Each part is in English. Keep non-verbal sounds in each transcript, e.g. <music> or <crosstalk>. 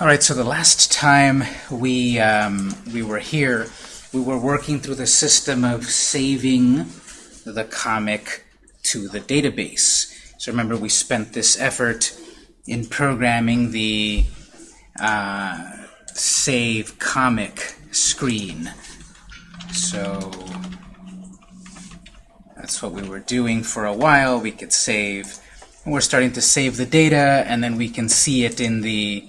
All right, so the last time we, um, we were here, we were working through the system of saving the comic to the database. So remember, we spent this effort in programming the uh, save comic screen. So that's what we were doing for a while. We could save, we're starting to save the data, and then we can see it in the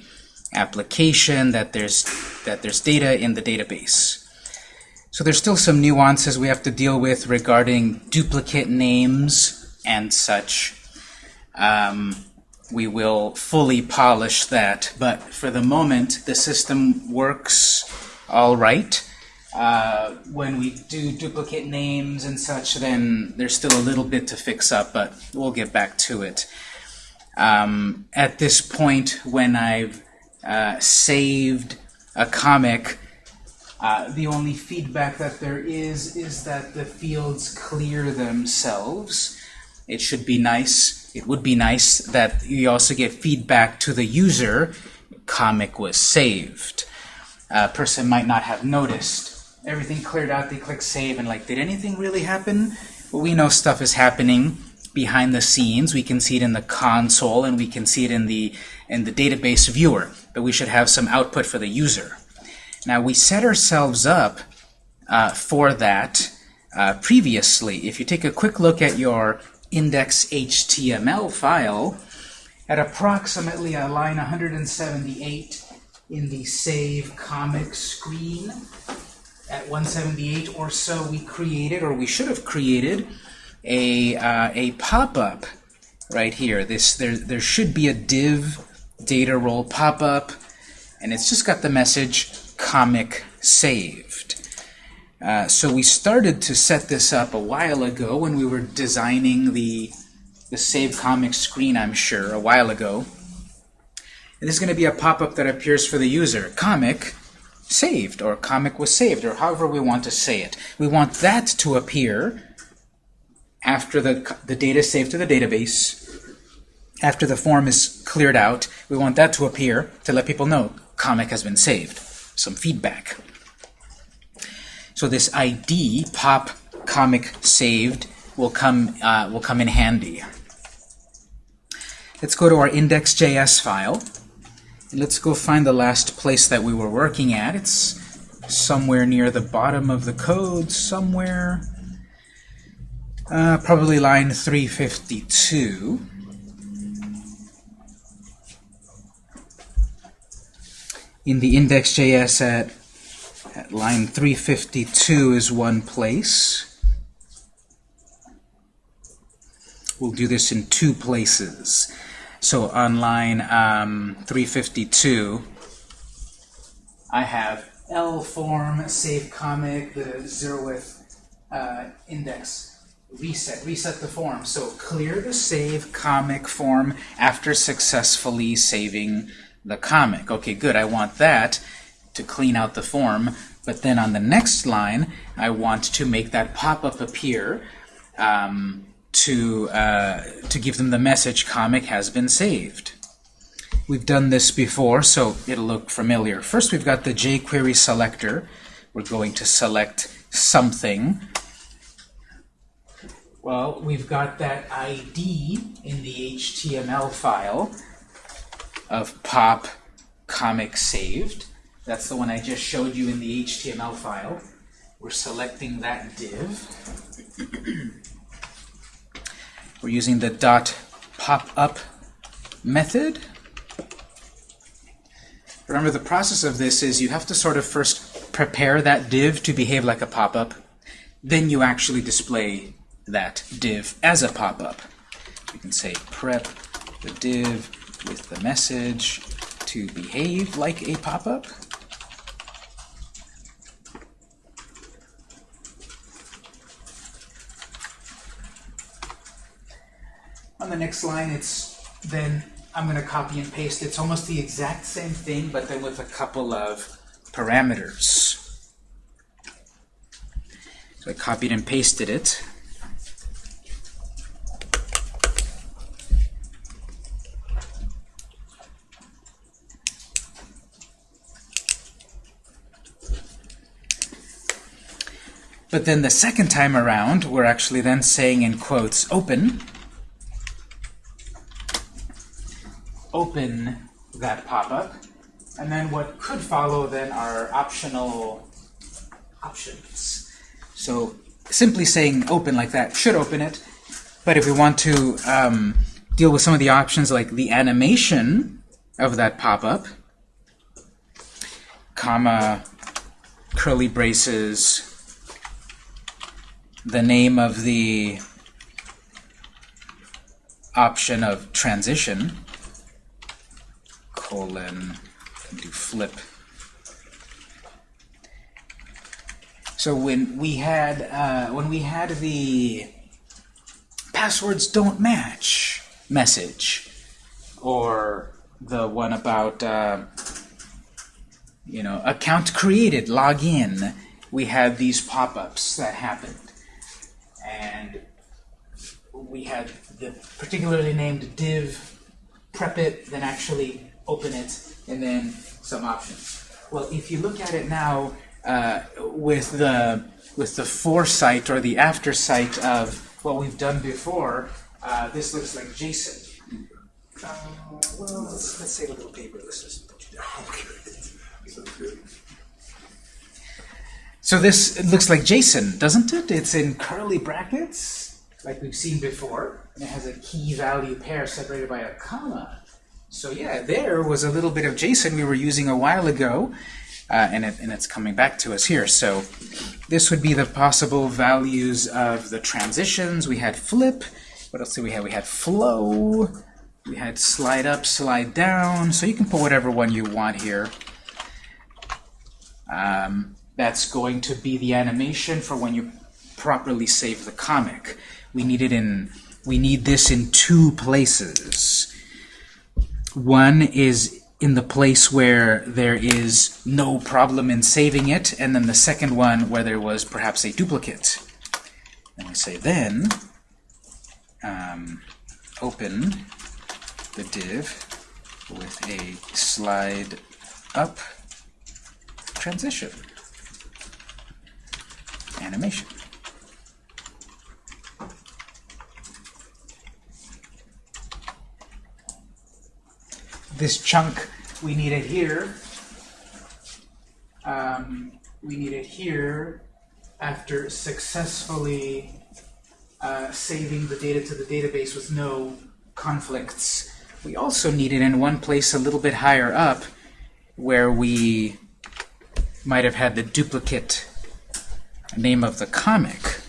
application that there's that there's data in the database. So there's still some nuances we have to deal with regarding duplicate names and such. Um, we will fully polish that, but for the moment the system works all right. Uh, when we do duplicate names and such, then there's still a little bit to fix up, but we'll get back to it. Um, at this point, when I've uh, saved a comic, uh, the only feedback that there is is that the fields clear themselves. It should be nice, it would be nice that you also get feedback to the user, comic was saved. A person might not have noticed. Everything cleared out, they click save, and like, did anything really happen? Well, we know stuff is happening behind the scenes. We can see it in the console, and we can see it in the, in the database viewer but we should have some output for the user. Now we set ourselves up uh, for that uh, previously. If you take a quick look at your index.html file, at approximately a line 178 in the save comic screen, at 178 or so we created, or we should have created, a, uh, a pop-up right here. This there, there should be a div data role pop-up, and it's just got the message comic saved. Uh, so we started to set this up a while ago when we were designing the, the save comic screen, I'm sure, a while ago. And this is going to be a pop-up that appears for the user. Comic saved, or comic was saved, or however we want to say it. We want that to appear after the, the data is saved to the database after the form is cleared out, we want that to appear to let people know comic has been saved. Some feedback. So this ID, pop comic saved, will come, uh, will come in handy. Let's go to our index.js file. And let's go find the last place that we were working at. It's somewhere near the bottom of the code, somewhere. Uh, probably line 352. In the index.js at, at line 352 is one place. We'll do this in two places. So on line um, 352, I have L form save comic, the zeroth uh, index reset, reset the form. So clear the save comic form after successfully saving the comic. Okay, good. I want that to clean out the form. But then on the next line, I want to make that pop-up appear um, to, uh, to give them the message comic has been saved. We've done this before, so it'll look familiar. First, we've got the jQuery selector. We're going to select something. Well, we've got that ID in the HTML file of pop comic saved. That's the one I just showed you in the HTML file. We're selecting that div. <clears throat> We're using the dot pop-up method. Remember, the process of this is you have to sort of first prepare that div to behave like a pop-up. Then you actually display that div as a pop-up. You can say prep the div with the message to behave like a pop-up. On the next line, it's then I'm going to copy and paste. It's almost the exact same thing, but then with a couple of parameters. So I copied and pasted it. But then the second time around, we're actually then saying in quotes, open, open that pop-up, and then what could follow then are optional options. So simply saying open like that should open it, but if we want to um, deal with some of the options like the animation of that pop-up, comma, curly braces, the name of the option of transition, colon, do flip. So when we had uh, when we had the passwords don't match message, or the one about uh, you know account created, login, we had these pop-ups that happened, and we had the particularly named div prep it, then actually open it, and then some options. Well, if you look at it now uh, with the with the foresight or the aftersight of what we've done before, uh, this looks like JSON. Uh, well, let's, let's save a little paper. Let's just put you down. <laughs> So this looks like JSON, doesn't it? It's in curly brackets, like we've seen before, and it has a key value pair separated by a comma. So yeah, there was a little bit of JSON we were using a while ago, uh, and, it, and it's coming back to us here. So this would be the possible values of the transitions. We had flip. What else did we have? We had flow. We had slide up, slide down. So you can put whatever one you want here. Um, that's going to be the animation for when you properly save the comic. We need it in. We need this in two places. One is in the place where there is no problem in saving it, and then the second one where there was perhaps a duplicate. And we say then um, open the div with a slide up transition animation. This chunk, we need it here. Um, we need it here after successfully uh, saving the data to the database with no conflicts. We also need it in one place a little bit higher up where we might have had the duplicate name of the comic.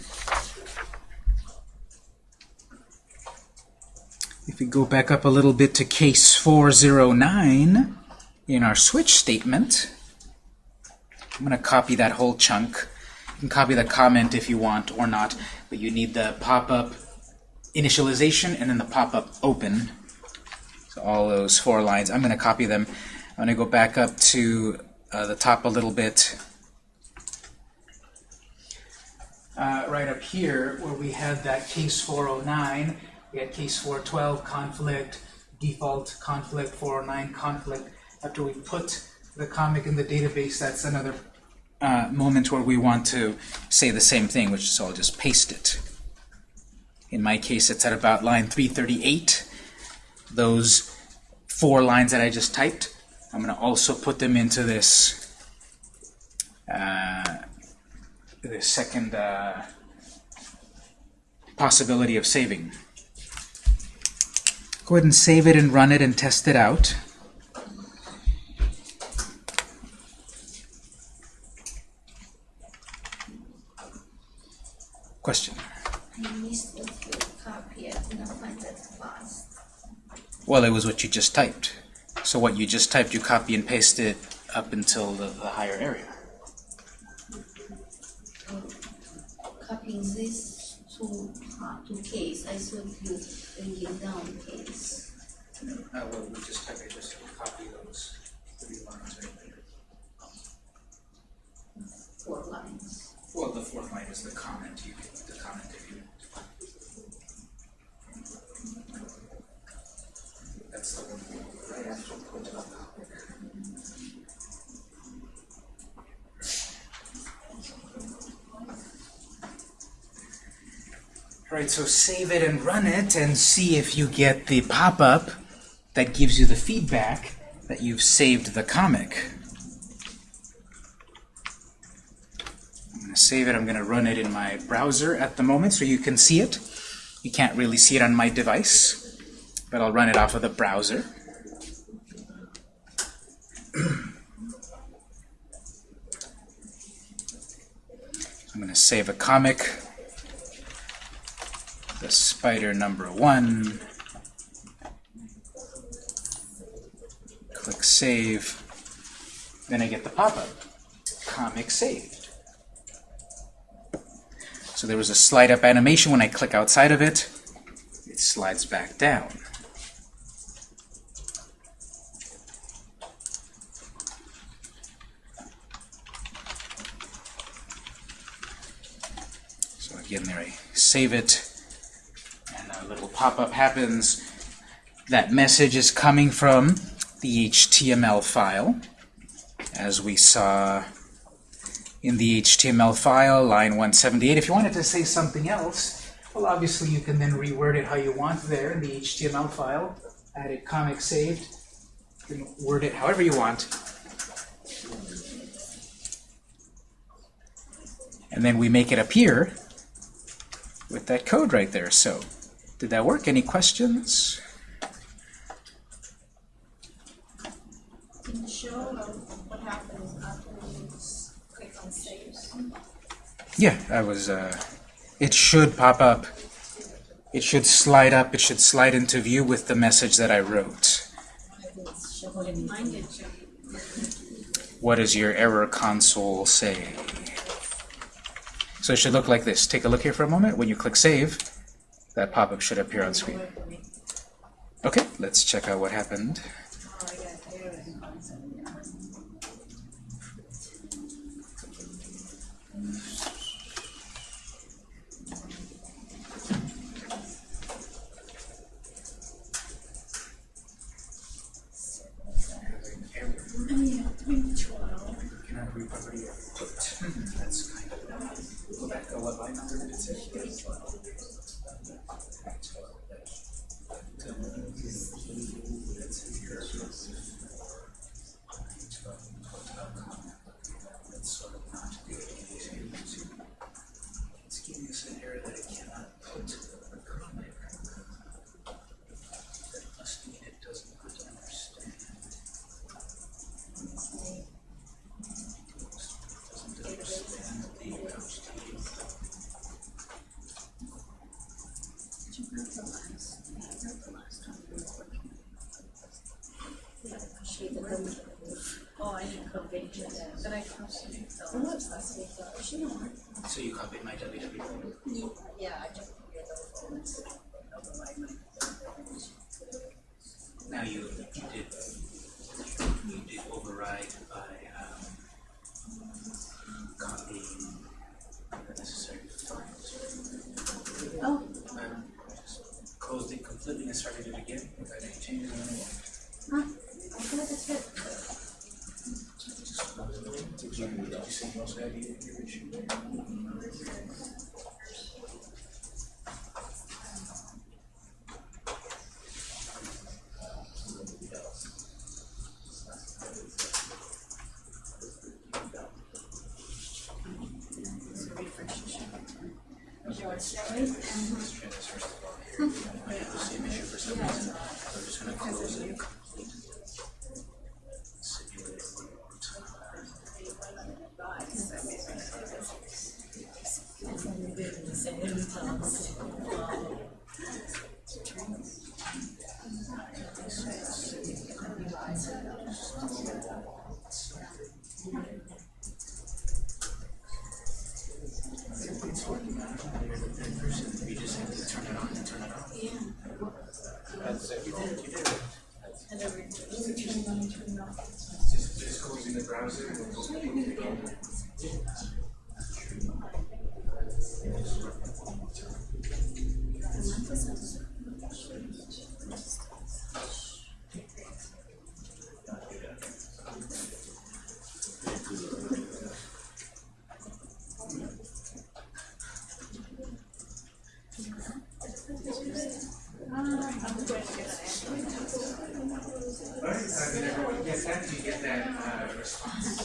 If we go back up a little bit to case 409 in our switch statement, I'm going to copy that whole chunk. You can copy the comment if you want or not, but you need the pop-up initialization and then the pop-up open. So all those four lines, I'm going to copy them. I'm going to go back up to uh, the top a little bit. Uh, right up here, where we had that case 409, we had case 412 conflict, default conflict, 409 conflict. After we put the comic in the database, that's another uh, moment where we want to say the same thing, which is I'll just paste it. In my case, it's at about line 338. Those four lines that I just typed, I'm going to also put them into this uh, the second uh, possibility of saving. Go ahead and save it and run it and test it out. Question? Well, it was what you just typed. So what you just typed, you copy and paste it up until the, the higher area. Copying this to part to case. I thought you bringing down case. Uh, well, we just type it, just copy those three lines right there. Four lines. Well, the fourth line is the comment. You can the comment if you. That's the one right after put it up. Right, so save it and run it and see if you get the pop-up that gives you the feedback that you've saved the comic. I'm going to save it. I'm going to run it in my browser at the moment so you can see it. You can't really see it on my device, but I'll run it off of the browser. <clears throat> I'm going to save a comic, spider number one. Click Save. Then I get the pop-up, comic saved. So there was a slide up animation when I click outside of it. It slides back down. So again, there I save it, pop-up happens. That message is coming from the HTML file, as we saw in the HTML file, line 178. If you wanted to say something else, well, obviously you can then reword it how you want there in the HTML file. Add comic saved. Can word it however you want. And then we make it appear with that code right there. So, did that work? Any questions? Can you show what happens after you click on save? Yeah, I was, uh, it should pop up. It should slide up, it should slide into view with the message that I wrote. Mine did too. What does your error console say? So it should look like this. Take a look here for a moment. When you click Save, that pop-up should appear on screen. Okay, let's check out what happened. Sí. Let's try Right? I mean, everyone gets that, you get that uh, response.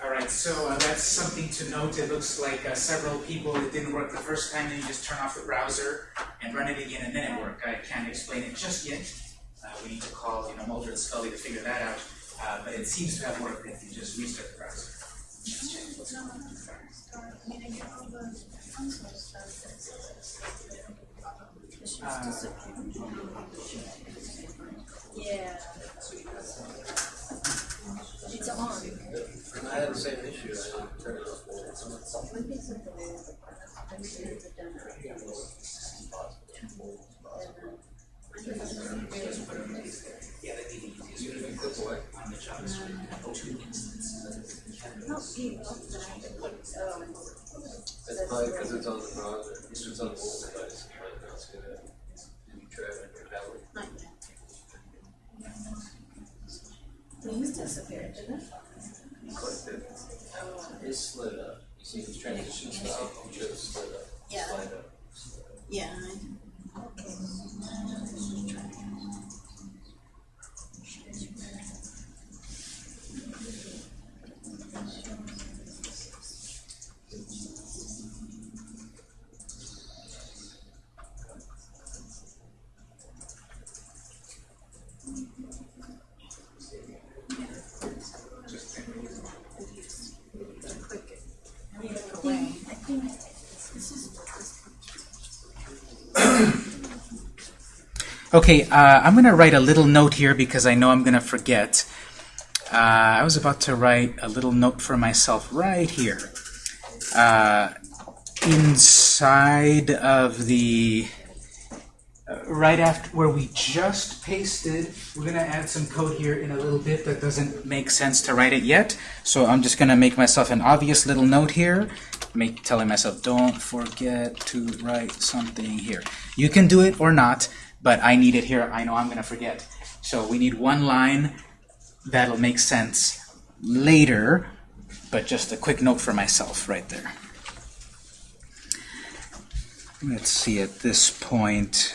All right, so uh, that's something to note. It looks like uh, several people, it didn't work the first time, and you just turn off the browser and run it again, and then it worked. I can't explain it just yet. Uh, we need to call, you know, Mulder and Scully to figure that out. Uh, but it seems to have worked if you just restart the browser. Check. Yeah. It's on. I had the same issue, I. Yeah, that'd be the easiest. You click away on the JavaScript. Two instances. It's probably because it's on the browser, it's just on the mobile device, but it's gonna, you try it on your tablet. Things disappeared, didn't it? You clicked it, it slid up, you see the transition stuff, you just slid up, Yeah. slide up. Yeah. Okay, uh, I'm going to write a little note here because I know I'm going to forget. Uh, I was about to write a little note for myself right here. Uh, inside of the, uh, right after where we just pasted, we're going to add some code here in a little bit that doesn't make sense to write it yet. So I'm just going to make myself an obvious little note here, make, telling myself, don't forget to write something here. You can do it or not, but I need it here. I know I'm going to forget. So we need one line that'll make sense later, but just a quick note for myself right there. Let's see at this point.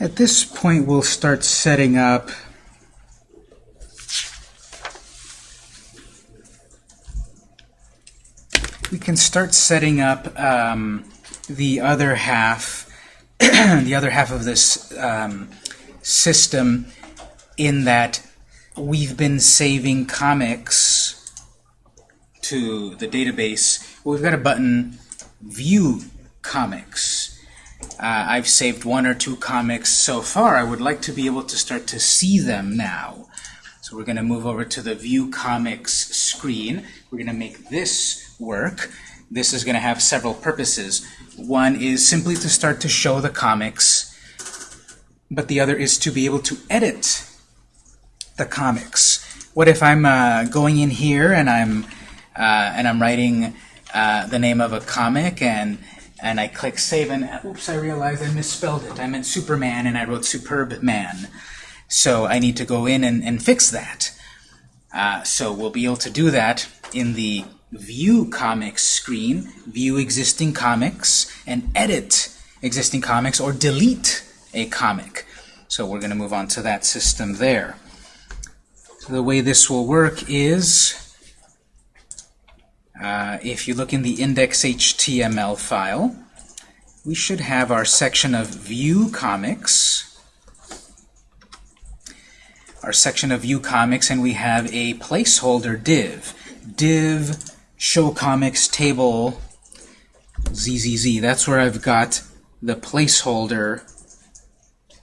At this point, we'll start setting up we can start setting up um, the other half, <clears throat> the other half of this um, system in that we've been saving comics to the database. We've got a button, View Comics. Uh, I've saved one or two comics so far. I would like to be able to start to see them now. So we're going to move over to the View Comics screen. We're going to make this work. this is going to have several purposes. One is simply to start to show the comics, but the other is to be able to edit the comics. What if I'm uh, going in here and I'm uh, and I'm writing uh, the name of a comic and and I click save and oops I realized I misspelled it. I meant Superman and I wrote Superb Man. So I need to go in and, and fix that. Uh, so we'll be able to do that in the View Comics screen, view existing comics, and edit existing comics or delete a comic. So we're going to move on to that system there. So the way this will work is, uh, if you look in the index.html file, we should have our section of View Comics our section of View Comics, and we have a placeholder div. Div show comics table ZZZ. That's where I've got the placeholder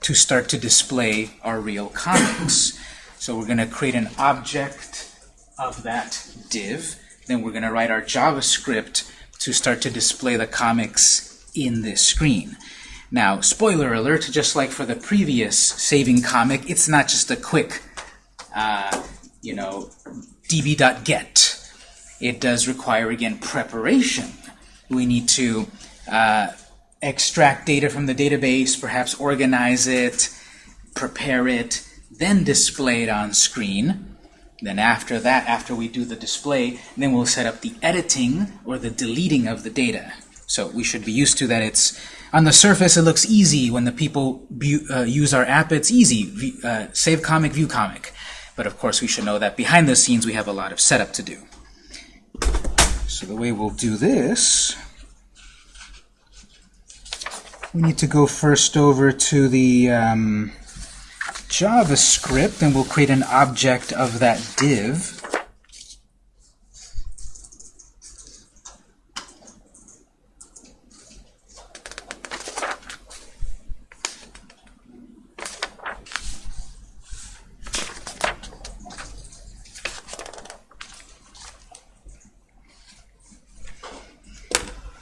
to start to display our real comics. So we're going to create an object of that div. Then we're going to write our JavaScript to start to display the comics in this screen. Now, spoiler alert, just like for the previous saving comic, it's not just a quick, uh, you know, db.get. It does require, again, preparation. We need to uh, extract data from the database, perhaps organize it, prepare it, then display it on screen. Then after that, after we do the display, then we'll set up the editing or the deleting of the data. So we should be used to that. It's on the surface, it looks easy when the people uh, use our app. It's easy. Uh, save comic, view comic. But of course, we should know that behind the scenes, we have a lot of setup to do. So the way we'll do this, we need to go first over to the um, JavaScript, and we'll create an object of that div.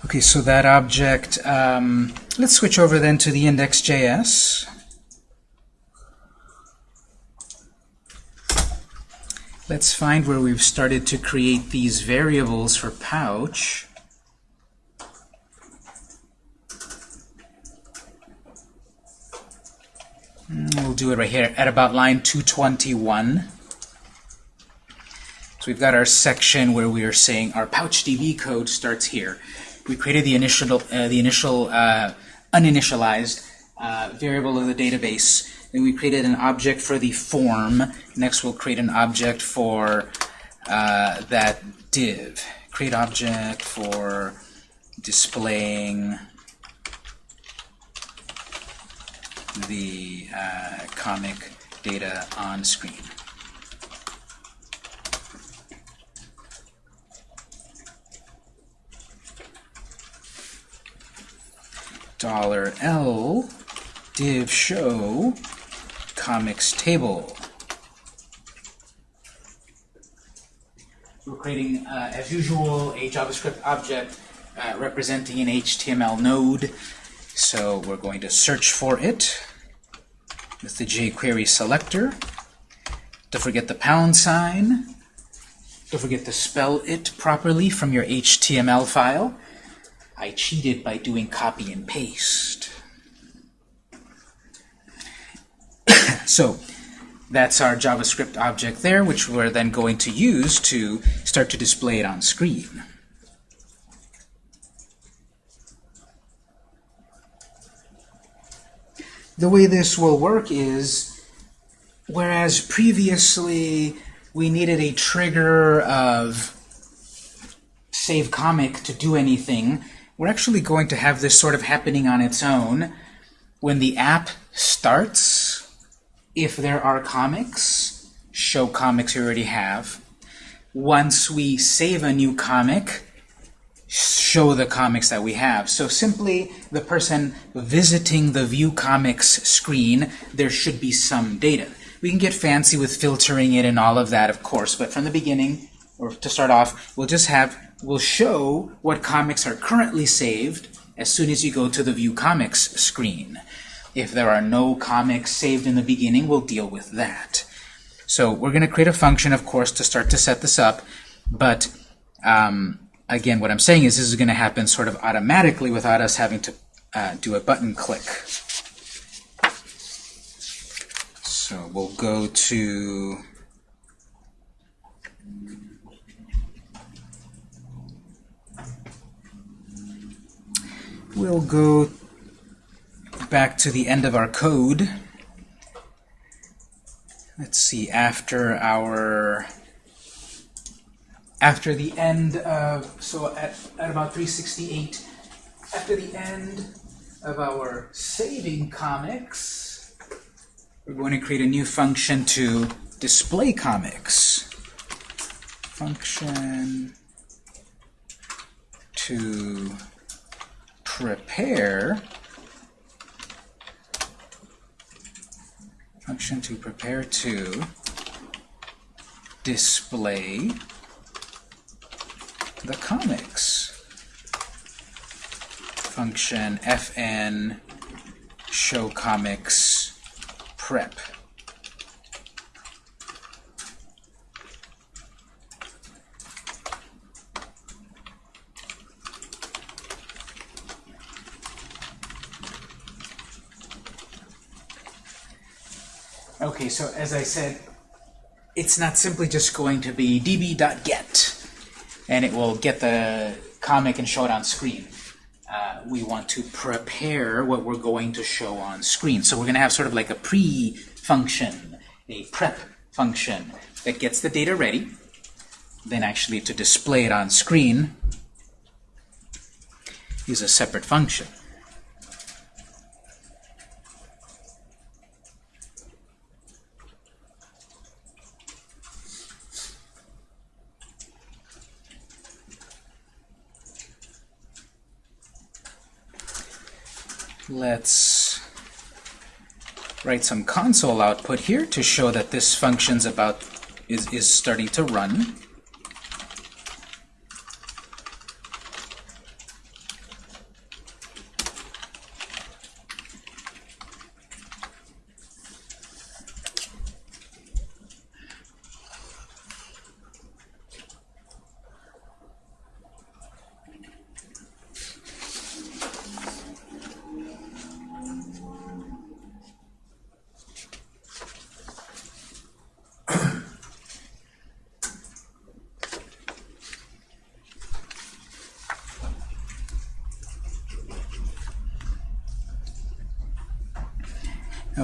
Okay, so that object, um, let's switch over then to the index.js. Let's find where we've started to create these variables for pouch. Mm, we'll do it right here at about line 221. So we've got our section where we are saying our pouch DB code starts here we created the initial, uh, the initial uh, uninitialized uh, variable of the database. We created an object for the form. Next, we'll create an object for uh, that div. Create object for displaying the uh, comic data on screen. dollar $L div show comics table. We're creating, uh, as usual, a JavaScript object uh, representing an HTML node. So we're going to search for it with the jQuery selector. Don't forget the pound sign. Don't forget to spell it properly from your HTML file. I cheated by doing copy and paste. So that's our JavaScript object there, which we're then going to use to start to display it on screen. The way this will work is, whereas previously we needed a trigger of save comic to do anything, we're actually going to have this sort of happening on its own. When the app starts, if there are comics, show comics you already have. Once we save a new comic, show the comics that we have. So simply the person visiting the View Comics screen, there should be some data. We can get fancy with filtering it and all of that, of course, but from the beginning, or to start off, we'll just have we'll show what comics are currently saved as soon as you go to the View Comics screen. If there are no comics saved in the beginning, we'll deal with that. So we're going to create a function, of course, to start to set this up, but um, again, what I'm saying is this is going to happen sort of automatically without us having to uh, do a button click. So we'll go to we'll go back to the end of our code. Let's see, after our after the end of so at, at about 368 after the end of our saving comics we're going to create a new function to display comics function to prepare function to prepare to display the comics function fn show comics prep Okay, so as I said, it's not simply just going to be db.get and it will get the comic and show it on screen. Uh, we want to prepare what we're going to show on screen. So we're going to have sort of like a pre-function, a prep function that gets the data ready. Then actually to display it on screen is a separate function. Let's write some console output here to show that this function's about is, is starting to run.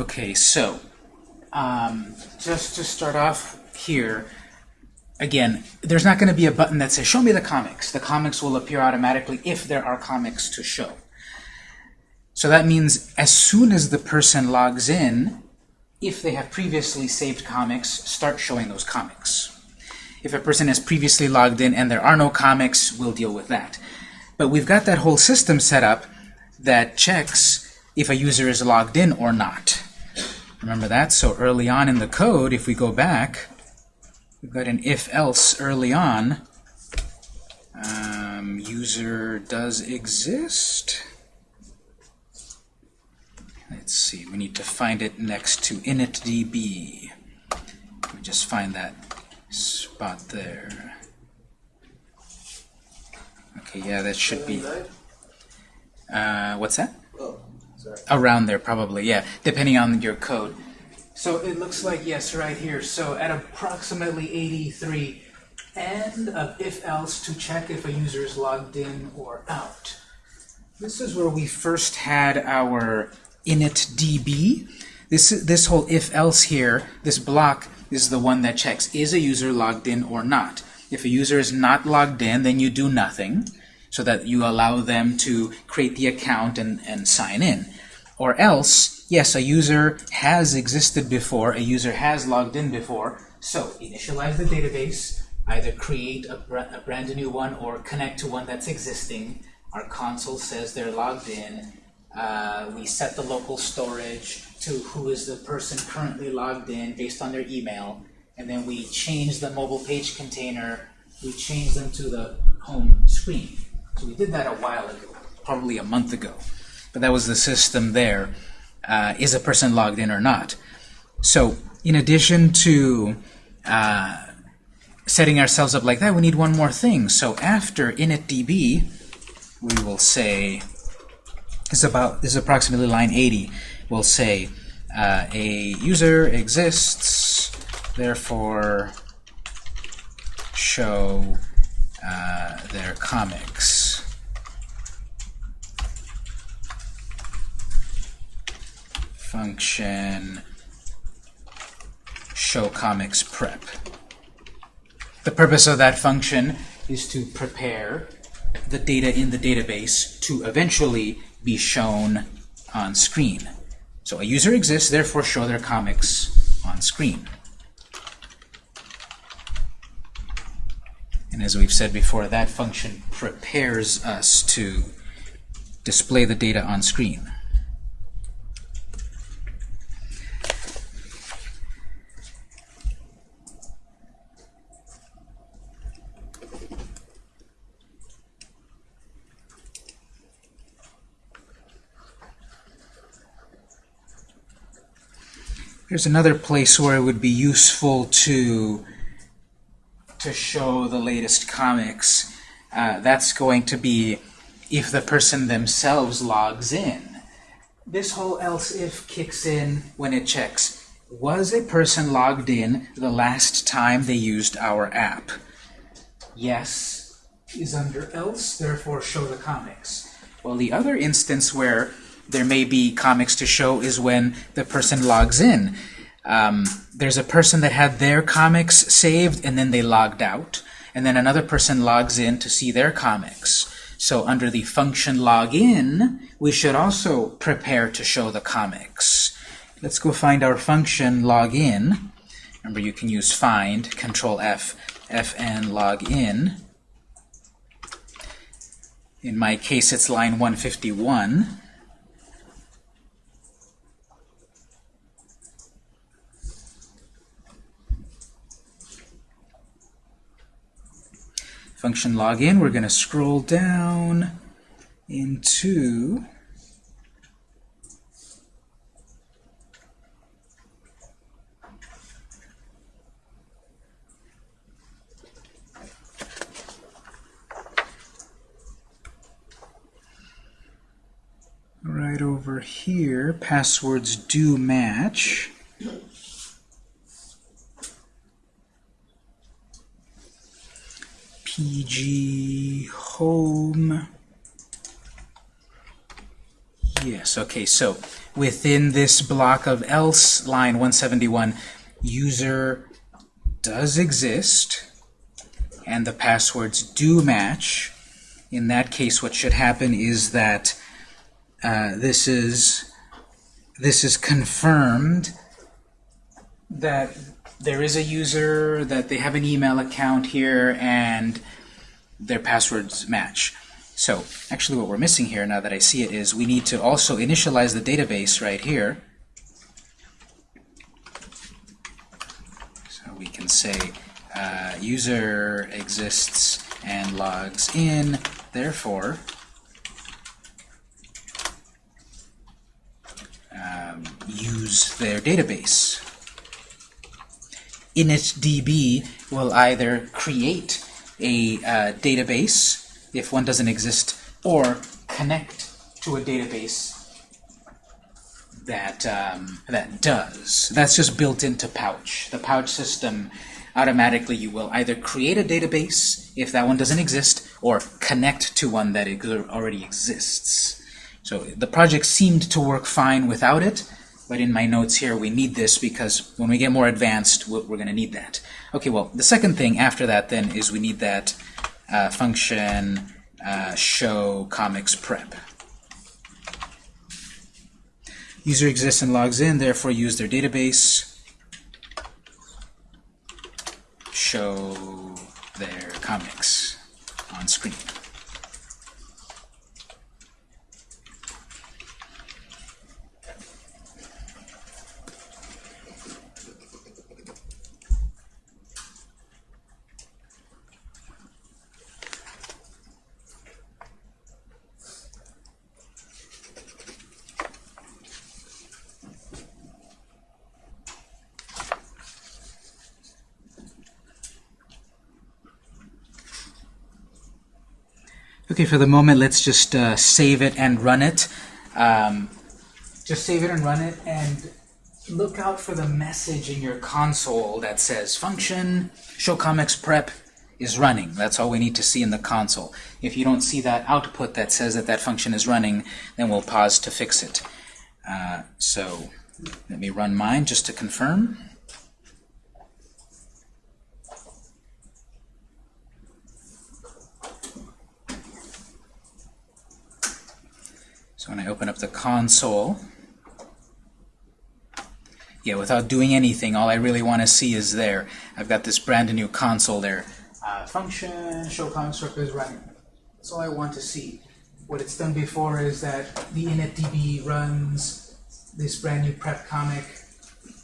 Okay, so um, just to start off here, again, there's not going to be a button that says show me the comics. The comics will appear automatically if there are comics to show. So that means as soon as the person logs in, if they have previously saved comics, start showing those comics. If a person has previously logged in and there are no comics, we'll deal with that. But we've got that whole system set up that checks if a user is logged in or not. Remember that? So early on in the code, if we go back, we've got an if-else early on. Um, user does exist. Let's see, we need to find it next to initdb. Let me just find that spot there. Okay, yeah, that should be... Uh, what's that? Around there, probably, yeah, depending on your code. So it looks like, yes, right here. So at approximately 83, end of if-else to check if a user is logged in or out. This is where we first had our initdb. This, is this whole if-else here, this block, is the one that checks, is a user logged in or not? If a user is not logged in, then you do nothing, so that you allow them to create the account and, and sign in. Or else, yes, a user has existed before, a user has logged in before, so initialize the database, either create a, br a brand new one or connect to one that's existing. Our console says they're logged in. Uh, we set the local storage to who is the person currently logged in based on their email. And then we change the mobile page container. We change them to the home screen. So we did that a while ago, probably a month ago. But that was the system there. Uh, is a person logged in or not? So in addition to uh, setting ourselves up like that, we need one more thing. So after initdb, we will say, this is about this is approximately line 80. We'll say uh, a user exists, therefore show uh, their comics. Function show comics prep. The purpose of that function is to prepare the data in the database to eventually be shown on screen. So a user exists, therefore show their comics on screen. And as we've said before, that function prepares us to display the data on screen. There's another place where it would be useful to to show the latest comics. Uh, that's going to be if the person themselves logs in. This whole else if kicks in when it checks. Was a person logged in the last time they used our app? Yes is under else, therefore show the comics. Well, the other instance where there may be comics to show is when the person logs in. Um, there's a person that had their comics saved and then they logged out, and then another person logs in to see their comics. So under the function login, we should also prepare to show the comics. Let's go find our function login. Remember, you can use find, control F, fn login. In my case, it's line 151. Function login, we're going to scroll down into right over here, passwords do match. PG home. Yes, okay, so within this block of else, line 171, user does exist, and the passwords do match. In that case, what should happen is that uh, this is this is confirmed that there is a user, that they have an email account here, and their passwords match. So actually what we're missing here, now that I see it, is we need to also initialize the database right here. So we can say uh, user exists and logs in, therefore um, use their database initdb will either create a uh, database if one doesn't exist or connect to a database that um, that does. That's just built into Pouch. The Pouch system automatically you will either create a database if that one doesn't exist or connect to one that already exists. So the project seemed to work fine without it, but in my notes here, we need this because when we get more advanced, we're going to need that. Okay, well, the second thing after that then is we need that uh, function uh, show comics prep. User exists and logs in, therefore use their database. Show their comics on screen. Okay, for the moment, let's just uh, save it and run it. Um, just save it and run it, and look out for the message in your console that says function show comics prep is running. That's all we need to see in the console. If you don't see that output that says that that function is running, then we'll pause to fix it. Uh, so let me run mine just to confirm. When I open up the console, yeah, without doing anything, all I really want to see is there. I've got this brand new console there. Uh, function, show prep is running. That's all I want to see. What it's done before is that the initdb runs this brand new prep comic,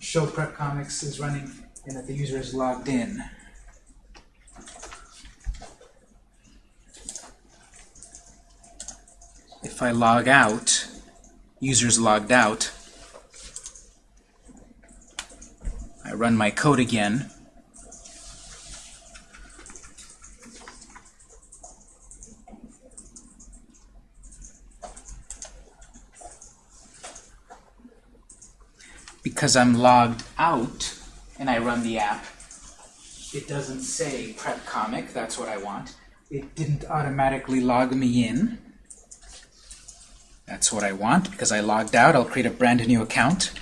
show prep comics is running, and that the user is logged in. If I log out, user's logged out, I run my code again, because I'm logged out and I run the app, it doesn't say prep comic, that's what I want. It didn't automatically log me in. That's what I want because I logged out. I'll create a brand new account.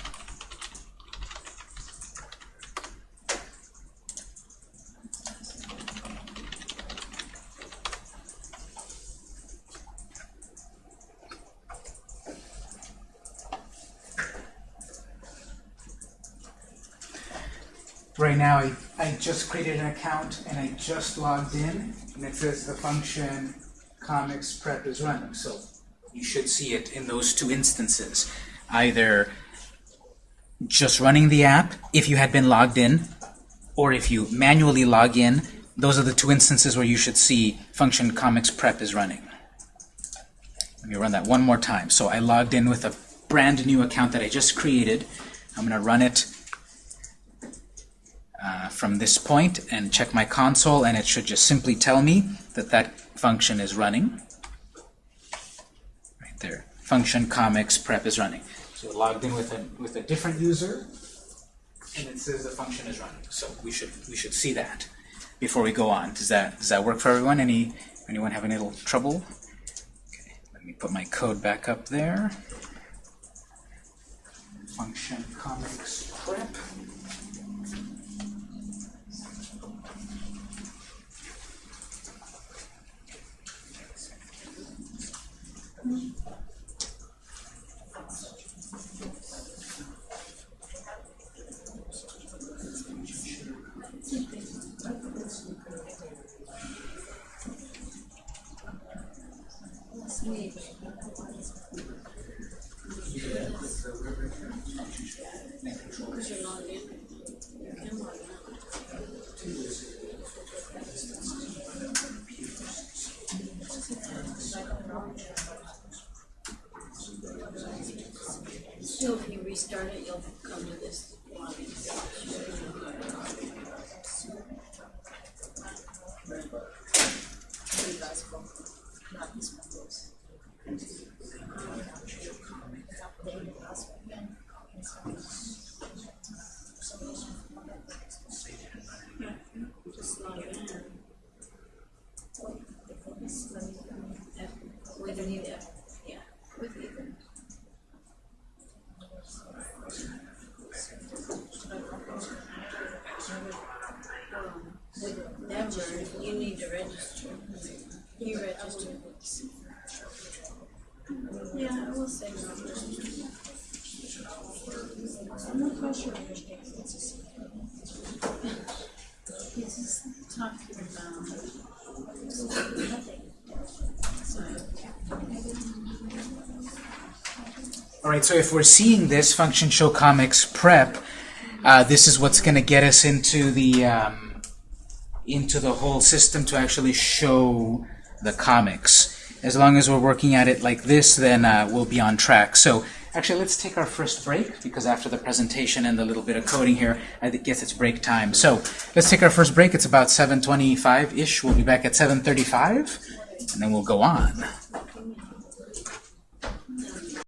Right now, I, I just created an account and I just logged in, and it says the function comics prep is running. So you should see it in those two instances. Either just running the app if you had been logged in, or if you manually log in, those are the two instances where you should see function comics prep is running. Let me run that one more time. So I logged in with a brand new account that I just created. I'm going to run it uh, from this point and check my console, and it should just simply tell me that that function is running. Function comics prep is running. So logged in with a with a different user, and it says the function is running. So we should we should see that before we go on. Does that does that work for everyone? Any anyone have any little trouble? Okay, let me put my code back up there. Function comics prep. Because right, so if we're seeing this function show comics prep, uh, this is what's going to get us into the um, into the whole system to actually show the comics. As long as we're working at it like this, then uh, we'll be on track. So actually, let's take our first break because after the presentation and the little bit of coding here, I guess it's break time. So let's take our first break. It's about 7:25 ish. We'll be back at 7:35. and then we'll go on.